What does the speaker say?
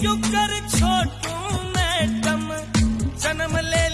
क्यों कर छोटू मैडम जन्म ले